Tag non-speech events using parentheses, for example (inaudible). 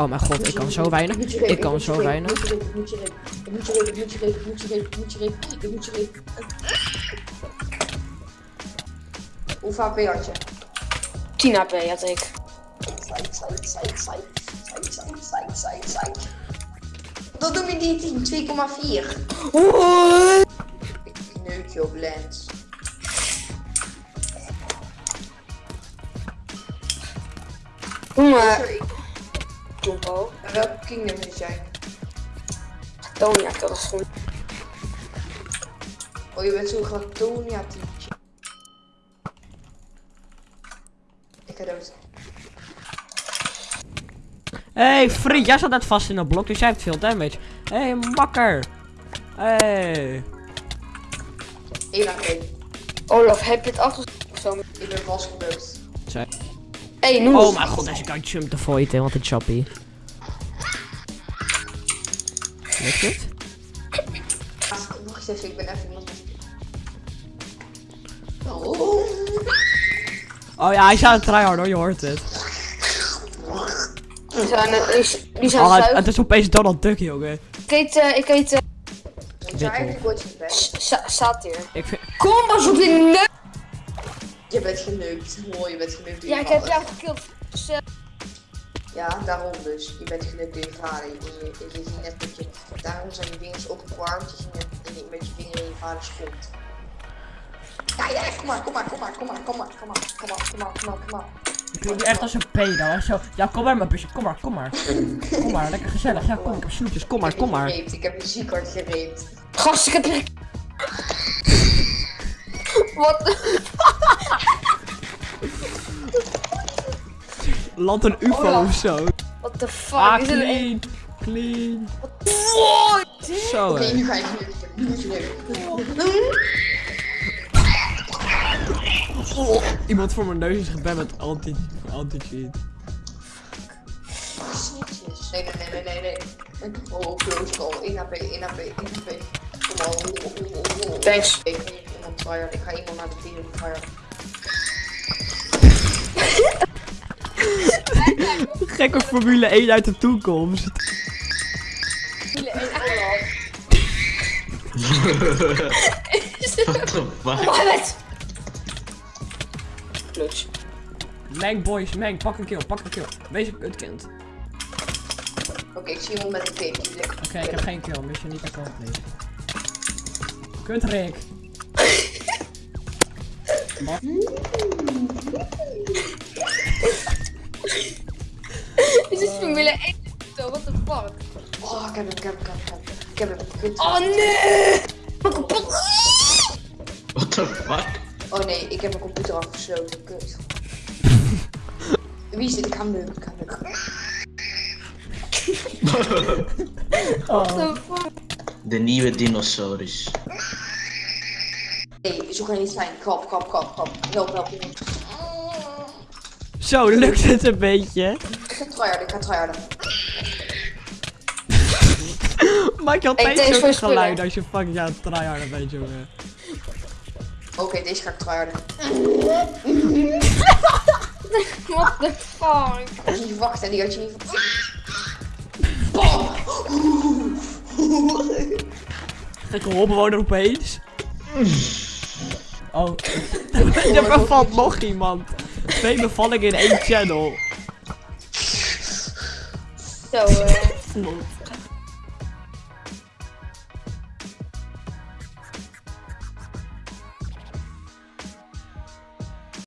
Oh mijn god, ik kan zo weinig. Ik kan zo weinig. Ik moet je je je ik je ben had je? 10 HP had ik. Psych. Dat doe je niet 2,4. Ik neuk je op lens. Sorry, Jumbo. welke kingdom zit jij? Tonia, dat is goed. Oh, je bent zo'n Gratonia teamtje. Ik ga dood. hey, vriend, jij zat net vast in dat blok, dus jij hebt veel damage. hey, makker. hey. 1 HP. Olaf, heb je het zo? Ik ben vastgebukt. Zij- hey. Oh mijn god, deze kan jump te voiten, wat een choppy. Lukt het? Wacht even, ik ben even iemand. Oh. Oh ja, hij is aan het tryhard hoor, je hoort het. Die zijn, eh, die, die zijn Oh, het, het is opeens Donald Duck, jongen. Ik eet, eh, ik eet, eh, Ik zou eigenlijk ooit zijn best. s- sa- satir. Ik vind... Kom maar zo in neus. Je bent geneukt. Mooi, je bent geneukt door Ja, je ik heb vader. jou gekild. Dus, Ja, daarom dus. Je bent geneukt door je vader. Je, je, je, net dat je... Daarom zijn je vingers opgewarmd. Je ziet net dat je met je vinger in je vaders kont. Ja, ja, kom maar, kom maar, kom maar, kom maar, kom maar, kom maar, kom maar, kom maar, kom maar, kom maar. Ik echt als een pedo, hè. Zo, ja, kom maar mijn busje, kom maar, kom maar. Kom maar, lekker gezellig. Ja, kom, ik heb snoepjes, kom maar, Ik heb kom je maar. Ik heb je ziek hard gereept. Gast, ik heb je... Wat? Land een ufo Oh, of zo. What the fuck? Ah, Is het een- clean, clean. Zo, Oké, hè. nu ga worden. Nu moet je geneukt Iemand voor mijn neus is geband met anti- anti-cheat. Snitjes. Nee, nee, nee, nee, nee, nee. Oh, close call. 1 HP, 1 HP, 1 HP. Kom al. Oh. Thanks. Ik ga iemand. Ik ga iemand naar de tryhard. Gekke Formule 1 uit de toekomst. (laughs) What the fuck? Mohammed! Meng boys, meng, pak een kill, pak een kill. Wees een kutkind. Oké, ik zie iemand met een. Lekker. Oké, ik heb geen kill, mission niet accomplished. Kut Rick. (laughs) Wat? Dit is Formule 1. Zo, what the fuck? Oh, ik heb hem, ik heb hem, ik heb hem. Ik heb hem. Kut. Oh nee! Wat kapot. What the fuck? Oh nee, ik heb mijn computer afgesloten. Kut. Wie is dit? Ik ga hem neuken. Ik ga hem neuken. (laughs) What the fuck? De nieuwe dinosaurus. Nee, zo kan je niet zijn. Krap, krap, krap, krap. Help, help. iemand. Zo, lukt het een beetje. Ik ga tryharden, ik ga tryharden. (laughs) Maak je altijd zo'n geluid als je fucking aan het tryharden bent, jongen. Oké, deze ga ik tryharden. (laughs) What the fuck? Niet verwacht en die had je niet verwacht. Bam! Gekke hobbewoner opeens. Oh. er (laughs) bevalt nog iemand. Twee bevallingen in één channel. 所以。(laughs)